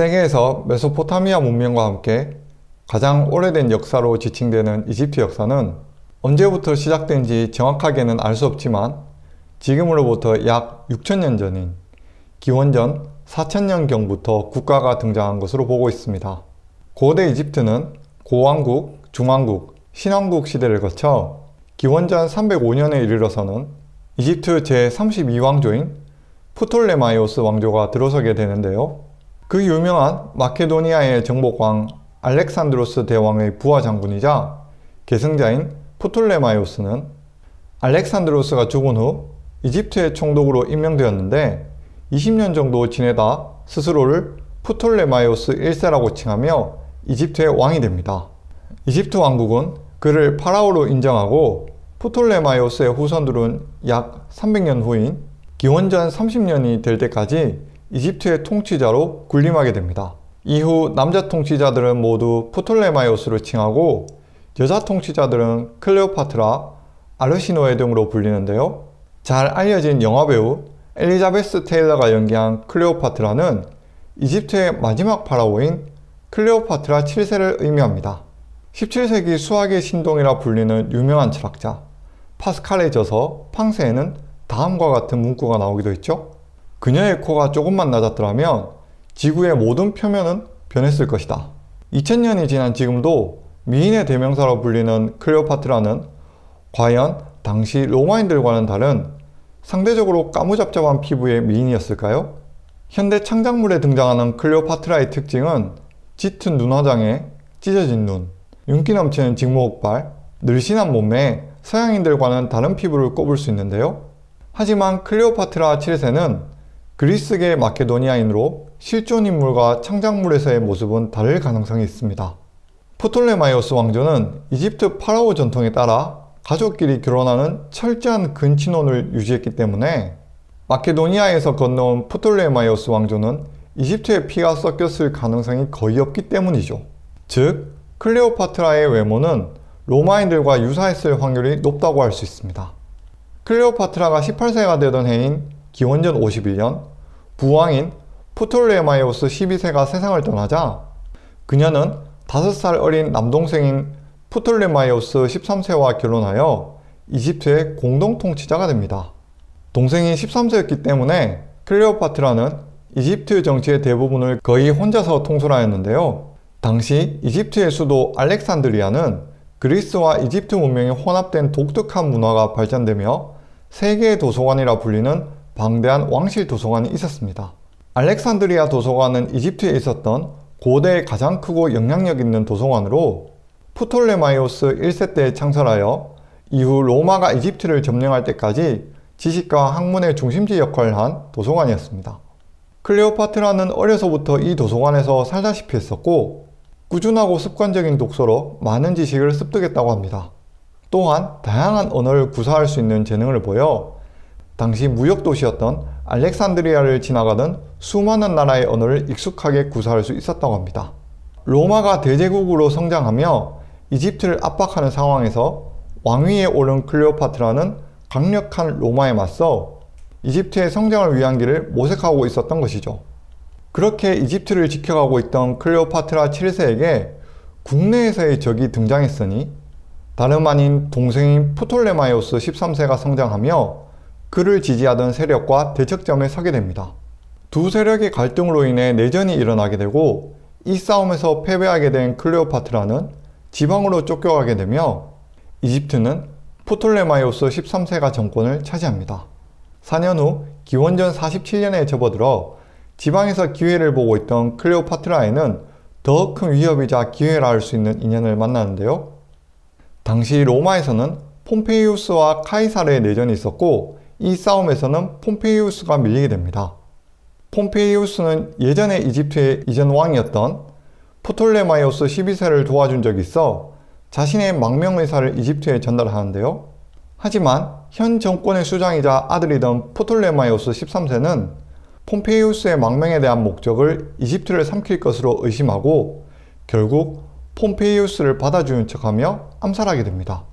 세계에서 메소포타미아 문명과 함께 가장 오래된 역사로 지칭되는 이집트 역사는 언제부터 시작된지 정확하게는 알 수 없지만 지금으로부터 약 6천년 전인 기원전 4천년경부터 국가가 등장한 것으로 보고 있습니다. 고대 이집트는 고왕국, 중왕국, 신왕국 시대를 거쳐 기원전 305년에 이르러서는 이집트 제32왕조인 프톨레마이오스 왕조가 들어서게 되는데요. 그 유명한 마케도니아의 정복왕 알렉산드로스 대왕의 부하 장군이자 계승자인 프톨레마이오스는 알렉산드로스가 죽은 후 이집트의 총독으로 임명되었는데 20년 정도 지내다 스스로를 프톨레마이오스 1세라고 칭하며 이집트의 왕이 됩니다. 이집트 왕국은 그를 파라오로 인정하고 프톨레마이오스의 후손들은 약 300년 후인 기원전 30년이 될 때까지 이집트의 통치자로 군림하게 됩니다. 이후 남자 통치자들은 모두 프톨레마이오스를 칭하고 여자 통치자들은 클레오파트라, 아르시노에 등으로 불리는데요. 잘 알려진 영화배우 엘리자베스 테일러가 연기한 클레오파트라는 이집트의 마지막 파라오인 클레오파트라 7세를 의미합니다. 17세기 수학의 신동이라 불리는 유명한 철학자 파스칼의 저서 팡세에는 다음과 같은 문구가 나오기도 했죠. 그녀의 코가 조금만 낮았더라면 지구의 모든 표면은 변했을 것이다. 2000년이 지난 지금도 미인의 대명사로 불리는 클레오파트라는 과연 당시 로마인들과는 다른 상대적으로 까무잡잡한 피부의 미인이었을까요? 현대 창작물에 등장하는 클레오파트라의 특징은 짙은 눈 화장에 찢어진 눈, 윤기 넘치는 직모흑발, 늘씬한 몸매에 서양인들과는 다른 피부를 꼽을 수 있는데요. 하지만 클레오파트라 7세는 그리스계 마케도니아인으로 실존 인물과 창작물에서의 모습은 다를 가능성이 있습니다. 프톨레마이오스 왕조는 이집트 파라오 전통에 따라 가족끼리 결혼하는 철저한 근친혼을 유지했기 때문에 마케도니아에서 건너온 프톨레마이오스 왕조는 이집트의 피가 섞였을 가능성이 거의 없기 때문이죠. 즉, 클레오파트라의 외모는 로마인들과 유사했을 확률이 높다고 할 수 있습니다. 클레오파트라가 18세가 되던 해인 기원전 51년 부왕인 프톨레마이오스 12세가 세상을 떠나자 그녀는 5살 어린 남동생인 프톨레마이오스 13세와 결혼하여 이집트의 공동통치자가 됩니다. 동생이 13세였기 때문에 클레오파트라는 이집트 정치의 대부분을 거의 혼자서 통솔하였는데요. 당시 이집트의 수도 알렉산드리아는 그리스와 이집트 문명이 혼합된 독특한 문화가 발전되며 세계의 도서관이라 불리는 방대한 왕실 도서관이 있었습니다. 알렉산드리아 도서관은 이집트에 있었던 고대의 가장 크고 영향력 있는 도서관으로 프톨레마이오스 1세 때 창설하여 이후 로마가 이집트를 점령할 때까지 지식과 학문의 중심지 역할을 한 도서관이었습니다. 클레오파트라는 어려서부터 이 도서관에서 살다시피 했었고 꾸준하고 습관적인 독서로 많은 지식을 습득했다고 합니다. 또한 다양한 언어를 구사할 수 있는 재능을 보여 당시 무역도시였던 알렉산드리아를 지나가던 수많은 나라의 언어를 익숙하게 구사할 수 있었다고 합니다. 로마가 대제국으로 성장하며 이집트를 압박하는 상황에서 왕위에 오른 클레오파트라는 강력한 로마에 맞서 이집트의 성장을 위한 길을 모색하고 있었던 것이죠. 그렇게 이집트를 지켜가고 있던 클레오파트라 7세에게 국내에서의 적이 등장했으니 다름 아닌 동생인 프톨레마이오스 13세가 성장하며 그를 지지하던 세력과 대척점에 서게 됩니다. 두 세력의 갈등으로 인해 내전이 일어나게 되고 이 싸움에서 패배하게 된 클레오파트라는 지방으로 쫓겨가게 되며 이집트는 프톨레마이오스 13세가 정권을 차지합니다. 4년 후 기원전 47년에 접어들어 지방에서 기회를 보고 있던 클레오파트라는 더 큰 위협이자 기회라 할 수 있는 인연을 만나는데요. 당시 로마에서는 폼페이우스와 카이사르의 내전이 있었고 이 싸움에서는 폼페이우스가 밀리게 됩니다. 폼페이우스는 예전에 이집트의 이전 왕이었던 프톨레마이오스 12세를 도와준 적이 있어 자신의 망명의사를 이집트에 전달하는데요. 하지만 현 정권의 수장이자 아들이던 프톨레마이오스 13세는 폼페이우스의 망명에 대한 목적을 이집트를 삼킬 것으로 의심하고 결국 폼페이우스를 받아주는 척하며 암살하게 됩니다.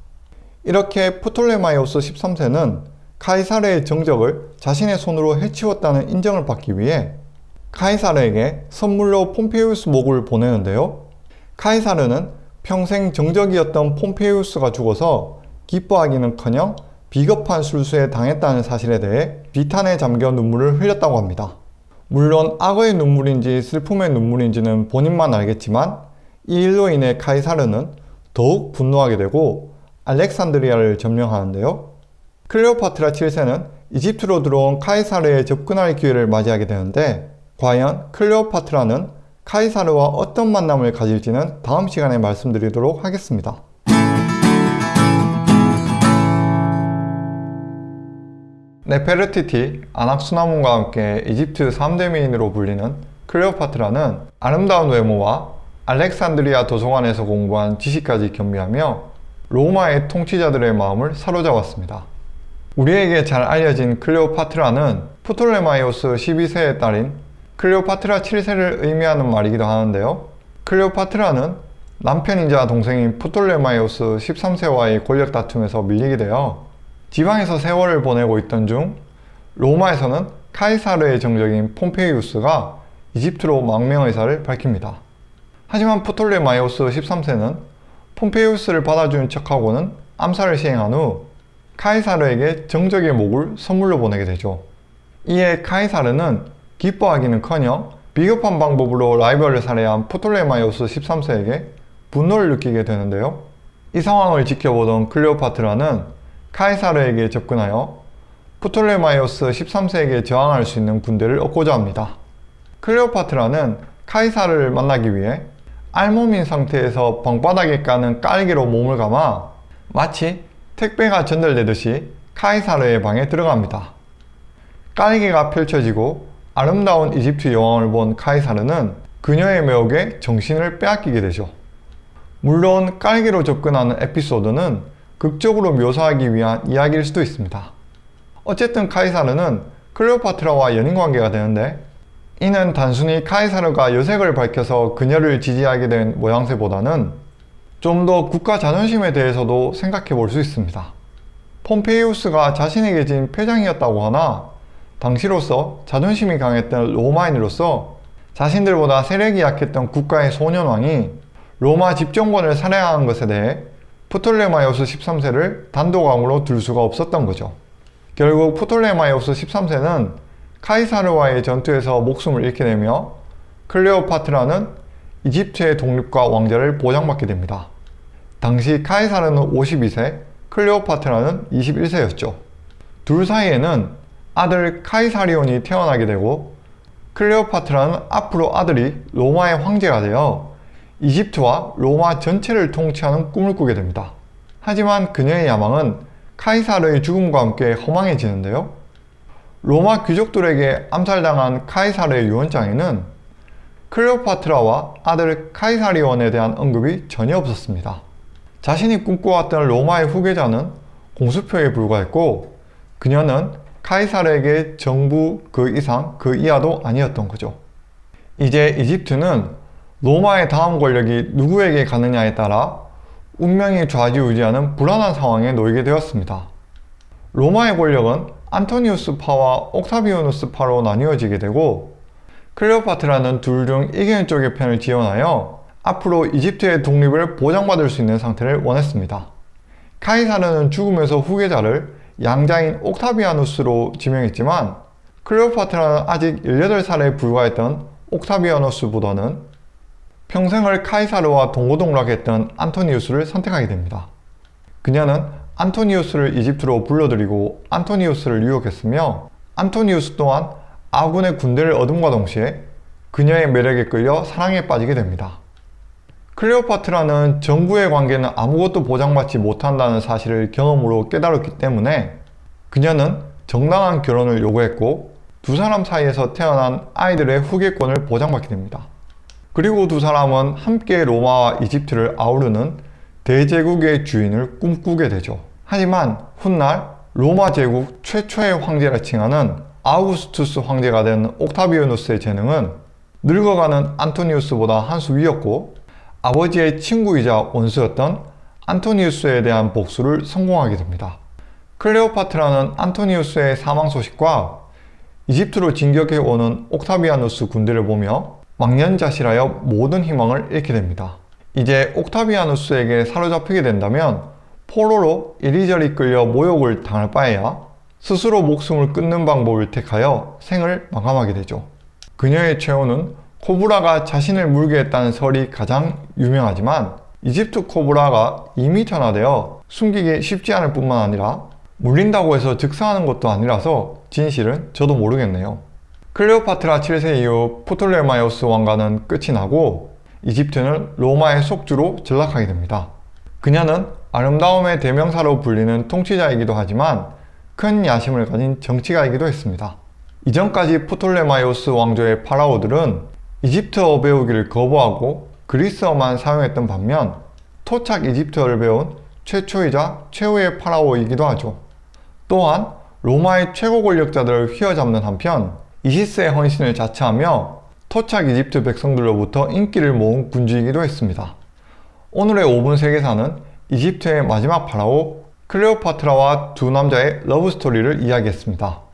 이렇게 프톨레마이오스 13세는 카이사르의 정적을 자신의 손으로 해치웠다는 인정을 받기 위해 카이사르에게 선물로 폼페이우스 목을 보내는데요. 카이사르는 평생 정적이었던 폼페이우스가 죽어서 기뻐하기는커녕 비겁한 술수에 당했다는 사실에 대해 비탄에 잠겨 눈물을 흘렸다고 합니다. 물론 악어의 눈물인지 슬픔의 눈물인지는 본인만 알겠지만 이 일로 인해 카이사르는 더욱 분노하게 되고 알렉산드리아를 점령하는데요. 클레오파트라 7세는 이집트로 들어온 카이사르에 접근할 기회를 맞이하게 되는데 과연 클레오파트라는 카이사르와 어떤 만남을 가질지는 다음 시간에 말씀드리도록 하겠습니다. 네페르티티, 아낙수나문과 함께 이집트 3대 미인으로 불리는 클레오파트라는 아름다운 외모와 알렉산드리아 도서관에서 공부한 지식까지 겸비하며 로마의 통치자들의 마음을 사로잡았습니다. 우리에게 잘 알려진 클레오파트라는 프톨레마이오스 12세의 딸인 클레오파트라 7세를 의미하는 말이기도 하는데요. 클레오파트라는 남편이자 동생인 프톨레마이오스 13세와의 권력 다툼에서 밀리게 되어 지방에서 세월을 보내고 있던 중 로마에서는 카이사르의 정적인 폼페이우스가 이집트로 망명의사를 밝힙니다. 하지만 프톨레마이오스 13세는 폼페이우스를 받아주는 척하고는 암살을 시행한 후 카이사르에게 정적의 목을 선물로 보내게 되죠. 이에 카이사르는 기뻐하기는커녕 비겁한 방법으로 라이벌을 살해한 프톨레마이오스 13세에게 분노를 느끼게 되는데요. 이 상황을 지켜보던 클레오파트라는 카이사르에게 접근하여 프톨레마이오스 13세에게 저항할 수 있는 군대를 얻고자 합니다. 클레오파트라는 카이사르를 만나기 위해 알몸인 상태에서 방바닥에 까는 깔개로 몸을 감아 마치 택배가 전달되듯이 카이사르의 방에 들어갑니다. 깔개가 펼쳐지고 아름다운 이집트 여왕을 본 카이사르는 그녀의 매혹에 정신을 빼앗기게 되죠. 물론 깔개로 접근하는 에피소드는 극적으로 묘사하기 위한 이야기일 수도 있습니다. 어쨌든 카이사르는 클레오파트라와 연인관계가 되는데 이는 단순히 카이사르가 여색을 밝혀서 그녀를 지지하게 된 모양새보다는 좀 더 국가 자존심에 대해서도 생각해 볼 수 있습니다. 폼페이우스가 자신에게 진 표장이었다고 하나 당시로서 자존심이 강했던 로마인으로서 자신들보다 세력이 약했던 국가의 소년왕이 로마 집정관을 살해한 것에 대해 프톨레마이오스 13세를 단독왕으로 둘 수가 없었던 거죠. 결국 프톨레마이오스 13세는 카이사르와의 전투에서 목숨을 잃게 되며 클레오파트라는 이집트의 독립과 왕좌를 보장받게 됩니다. 당시 카이사르는 52세, 클레오파트라는 21세였죠. 둘 사이에는 아들 카이사리온이 태어나게 되고 클레오파트라는 앞으로 아들이 로마의 황제가 되어 이집트와 로마 전체를 통치하는 꿈을 꾸게 됩니다. 하지만 그녀의 야망은 카이사르의 죽음과 함께 허망해지는데요. 로마 귀족들에게 암살당한 카이사르의 유언장에는 클레오파트라와 아들 카이사리온에 대한 언급이 전혀 없었습니다. 자신이 꿈꿔왔던 로마의 후계자는 공수표에 불과했고 그녀는 카이사르에게 정부 그 이상 그 이하도 아니었던 거죠. 이제 이집트는 로마의 다음 권력이 누구에게 가느냐에 따라 운명이 좌지우지하는 불안한 상황에 놓이게 되었습니다. 로마의 권력은 안토니우스파와 옥타비오누스파로 나뉘어지게 되고 클레오파트라는 둘 중 이기는 쪽의 편을 지원하여 앞으로 이집트의 독립을 보장받을 수 있는 상태를 원했습니다. 카이사르는 죽으면서 후계자를 양자인 옥타비아누스로 지명했지만 클레오파트라는 아직 18살에 불과했던 옥타비아누스보다는 평생을 카이사르와 동고동락했던 안토니우스를 선택하게 됩니다. 그녀는 안토니우스를 이집트로 불러들이고 안토니우스를 유혹했으며 안토니우스 또한 아군의 군대를 얻음과 동시에 그녀의 매력에 끌려 사랑에 빠지게 됩니다. 클레오파트라는 정부의 관계는 아무것도 보장받지 못한다는 사실을 경험으로 깨달았기 때문에 그녀는 정당한 결혼을 요구했고 두 사람 사이에서 태어난 아이들의 후계권을 보장받게 됩니다. 그리고 두 사람은 함께 로마와 이집트를 아우르는 대제국의 주인을 꿈꾸게 되죠. 하지만 훗날 로마 제국 최초의 황제라 칭하는 아우구스투스 황제가 된 옥타비오누스의 재능은 늙어가는 안토니우스보다 한 수 위였고 아버지의 친구이자 원수였던 안토니우스에 대한 복수를 성공하게 됩니다. 클레오파트라는 안토니우스의 사망 소식과 이집트로 진격해오는 옥타비아누스 군대를 보며 망년자실하여 모든 희망을 잃게 됩니다. 이제 옥타비아누스에게 사로잡히게 된다면 포로로 이리저리 끌려 모욕을 당할 바에야 스스로 목숨을 끊는 방법을 택하여 생을 마감하게 되죠. 그녀의 최후는 코브라가 자신을 물게 했다는 설이 가장 유명하지만 이집트 코브라가 2m나 되어 숨기기 쉽지 않을 뿐만 아니라 물린다고 해서 즉사하는 것도 아니라서 진실은 저도 모르겠네요. 클레오파트라 7세 이후 프톨레마이오스 왕가는 끝이 나고 이집트는 로마의 속주로 전락하게 됩니다. 그녀는 아름다움의 대명사로 불리는 통치자이기도 하지만 큰 야심을 가진 정치가이기도 했습니다. 이전까지 프톨레마이오스 왕조의 파라오들은 이집트어 배우기를 거부하고 그리스어만 사용했던 반면 토착 이집트어를 배운 최초이자 최후의 파라오이기도 하죠. 또한 로마의 최고 권력자들을 휘어잡는 한편 이시스의 헌신을 자처하며 토착 이집트 백성들로부터 인기를 모은 군주이기도 했습니다. 오늘의 5분 세계사는 이집트의 마지막 파라오 클레오파트라와 두 남자의 러브 스토리를 이야기했습니다.